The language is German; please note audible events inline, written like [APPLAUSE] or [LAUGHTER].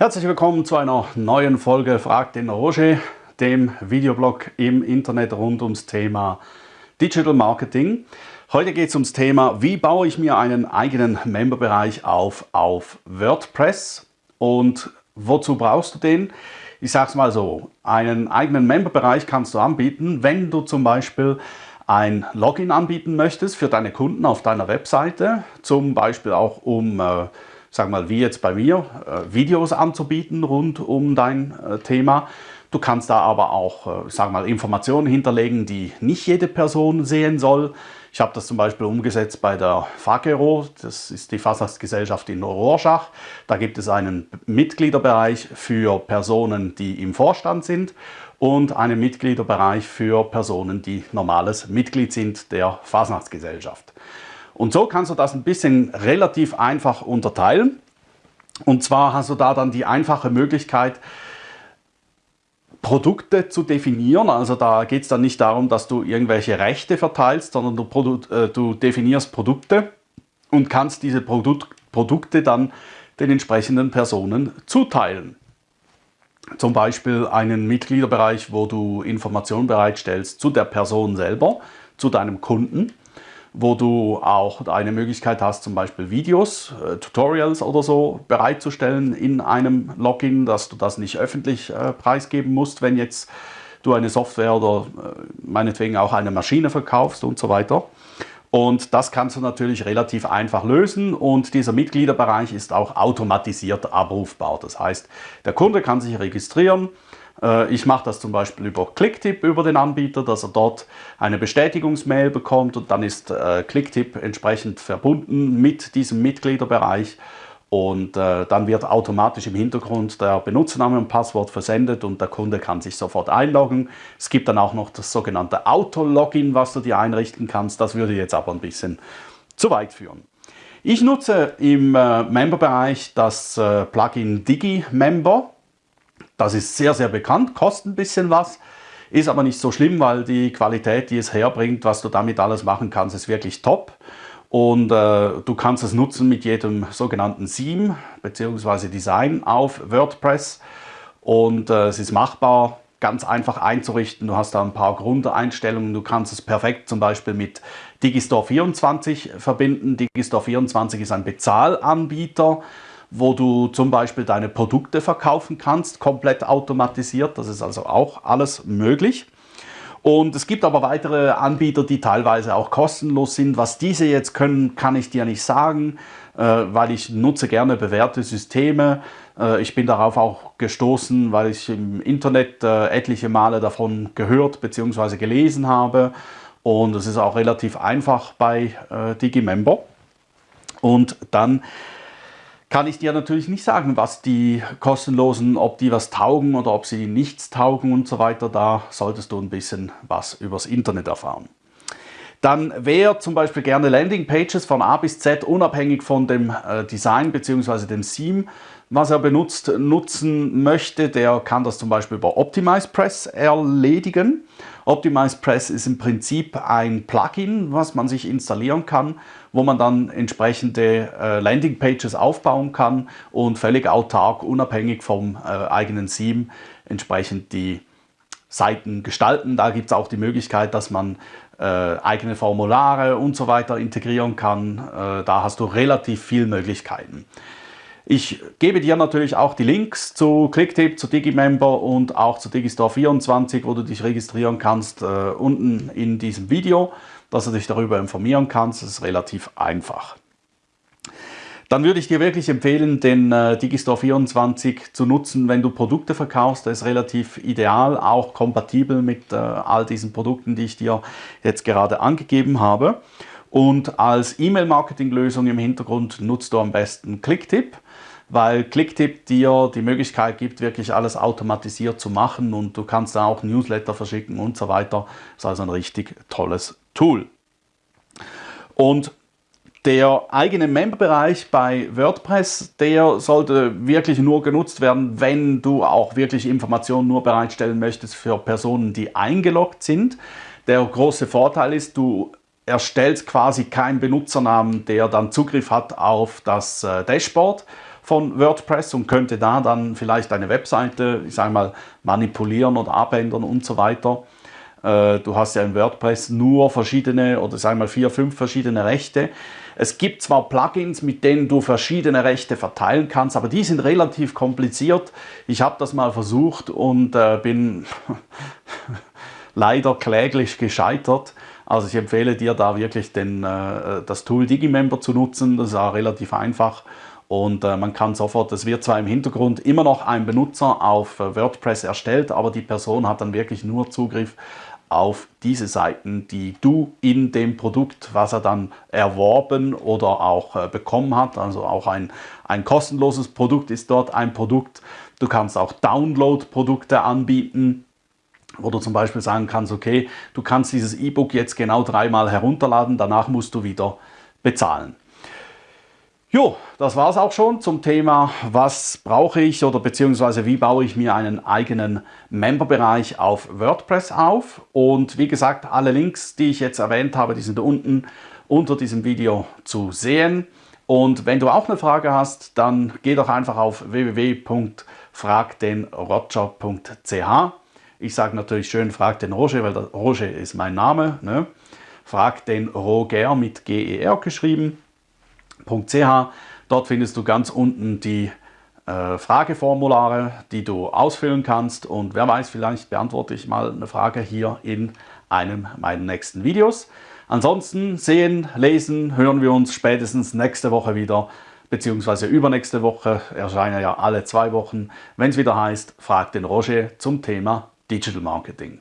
Herzlich willkommen zu einer neuen Folge Frag den Roger, dem Videoblog im Internet rund ums Thema Digital Marketing. Heute geht es ums Thema, wie baue ich mir einen eigenen Memberbereich auf auf WordPress und wozu brauchst du den? Ich sage es mal so, einen eigenen Memberbereich kannst du anbieten, wenn du zum Beispiel ein Login anbieten möchtest für deine Kunden auf deiner Webseite, zum Beispiel auch um äh, sag mal, wie jetzt bei mir, äh, Videos anzubieten rund um dein äh, Thema. Du kannst da aber auch, äh, sag mal, Informationen hinterlegen, die nicht jede Person sehen soll. Ich habe das zum Beispiel umgesetzt bei der FAGERO, das ist die Fasnachtsgesellschaft in Rorschach. Da gibt es einen Mitgliederbereich für Personen, die im Vorstand sind und einen Mitgliederbereich für Personen, die normales Mitglied sind der Fasnachtsgesellschaft. Und so kannst du das ein bisschen relativ einfach unterteilen. Und zwar hast du da dann die einfache Möglichkeit, Produkte zu definieren. Also da geht es dann nicht darum, dass du irgendwelche Rechte verteilst, sondern du, äh, du definierst Produkte und kannst diese Produ Produkte dann den entsprechenden Personen zuteilen. Zum Beispiel einen Mitgliederbereich, wo du Informationen bereitstellst zu der Person selber, zu deinem Kunden wo du auch eine Möglichkeit hast, zum Beispiel Videos, äh, Tutorials oder so bereitzustellen in einem Login, dass du das nicht öffentlich äh, preisgeben musst, wenn jetzt du eine Software oder äh, meinetwegen auch eine Maschine verkaufst und so weiter. Und das kannst du natürlich relativ einfach lösen und dieser Mitgliederbereich ist auch automatisiert abrufbar. Das heißt, der Kunde kann sich registrieren, ich mache das zum Beispiel über Clicktip über den Anbieter, dass er dort eine Bestätigungsmail bekommt und dann ist äh, Clicktip entsprechend verbunden mit diesem Mitgliederbereich und äh, dann wird automatisch im Hintergrund der Benutzername und Passwort versendet und der Kunde kann sich sofort einloggen. Es gibt dann auch noch das sogenannte Auto-Login, was du dir einrichten kannst. Das würde jetzt aber ein bisschen zu weit führen. Ich nutze im äh, Member-Bereich das äh, Plugin DigiMember. Das ist sehr, sehr bekannt, kostet ein bisschen was, ist aber nicht so schlimm, weil die Qualität, die es herbringt, was du damit alles machen kannst, ist wirklich top. Und äh, du kannst es nutzen mit jedem sogenannten Theme bzw. Design auf WordPress. Und äh, es ist machbar, ganz einfach einzurichten. Du hast da ein paar Grundeinstellungen. Du kannst es perfekt zum Beispiel mit Digistore 24 verbinden. Digistore 24 ist ein Bezahlanbieter wo du zum Beispiel deine Produkte verkaufen kannst, komplett automatisiert. Das ist also auch alles möglich. Und es gibt aber weitere Anbieter, die teilweise auch kostenlos sind. Was diese jetzt können, kann ich dir nicht sagen, äh, weil ich nutze gerne bewährte Systeme. Äh, ich bin darauf auch gestoßen, weil ich im Internet äh, etliche Male davon gehört bzw. gelesen habe. Und es ist auch relativ einfach bei Digimember. Und dann kann ich dir natürlich nicht sagen, was die kostenlosen, ob die was taugen oder ob sie nichts taugen und so weiter. Da solltest du ein bisschen was übers Internet erfahren. Dann wer zum Beispiel gerne Landingpages von A bis Z unabhängig von dem äh, Design bzw. dem Theme, was er benutzt, nutzen möchte, der kann das zum Beispiel über OptimizePress erledigen. OptimizePress ist im Prinzip ein Plugin, was man sich installieren kann, wo man dann entsprechende äh, Landingpages aufbauen kann und völlig autark, unabhängig vom äh, eigenen Theme, entsprechend die Seiten gestalten. Da gibt es auch die Möglichkeit, dass man äh, eigene Formulare und so weiter integrieren kann. Äh, da hast du relativ viele Möglichkeiten. Ich gebe dir natürlich auch die Links zu Clicktip, zu Digimember und auch zu Digistore 24, wo du dich registrieren kannst, äh, unten in diesem Video, dass du dich darüber informieren kannst. Das ist relativ einfach. Dann würde ich dir wirklich empfehlen, den äh, Digistore 24 zu nutzen, wenn du Produkte verkaufst. Der ist relativ ideal, auch kompatibel mit äh, all diesen Produkten, die ich dir jetzt gerade angegeben habe. Und als E-Mail-Marketing-Lösung im Hintergrund nutzt du am besten Clicktip weil Clicktip dir die Möglichkeit gibt, wirklich alles automatisiert zu machen und du kannst da auch Newsletter verschicken und so weiter. Das ist also ein richtig tolles Tool. Und der eigene Memberbereich bei WordPress, der sollte wirklich nur genutzt werden, wenn du auch wirklich Informationen nur bereitstellen möchtest für Personen, die eingeloggt sind. Der große Vorteil ist, du erstellst quasi keinen Benutzernamen, der dann Zugriff hat auf das äh, Dashboard, von WordPress und könnte da dann vielleicht eine Webseite, ich sage mal, manipulieren oder abändern und so weiter. Äh, du hast ja in WordPress nur verschiedene oder sagen wir mal vier, fünf verschiedene Rechte. Es gibt zwar Plugins, mit denen du verschiedene Rechte verteilen kannst, aber die sind relativ kompliziert. Ich habe das mal versucht und äh, bin [LAUGHS] leider kläglich gescheitert. Also ich empfehle dir da wirklich den, äh, das Tool Digimember zu nutzen. Das ist auch relativ einfach und äh, man kann sofort, es wird zwar im Hintergrund immer noch ein Benutzer auf äh, WordPress erstellt, aber die Person hat dann wirklich nur Zugriff auf diese Seiten, die du in dem Produkt, was er dann erworben oder auch äh, bekommen hat, also auch ein, ein kostenloses Produkt ist dort ein Produkt. Du kannst auch Download-Produkte anbieten, wo du zum Beispiel sagen kannst, okay, du kannst dieses E-Book jetzt genau dreimal herunterladen, danach musst du wieder bezahlen. Jo, das war es auch schon zum Thema, was brauche ich oder beziehungsweise wie baue ich mir einen eigenen Memberbereich auf WordPress auf. Und wie gesagt, alle Links, die ich jetzt erwähnt habe, die sind unten unter diesem Video zu sehen. Und wenn du auch eine Frage hast, dann geh doch einfach auf www.fragdenroger.ch. Ich sage natürlich schön, frag den Roger, weil der Roger ist mein Name. Ne? Frag den Roger mit G-E-R geschrieben. www.ch. Dort findest du ganz unten die äh, Frageformulare, die du ausfüllen kannst und wer weiß, vielleicht beantworte ich mal eine Frage hier in einem meiner nächsten Videos. Ansonsten sehen, lesen, hören wir uns spätestens nächste Woche wieder, beziehungsweise übernächste Woche, erscheinen ja alle zwei Wochen, wenn es wieder heißt, frag den Roger zum Thema Digital Marketing.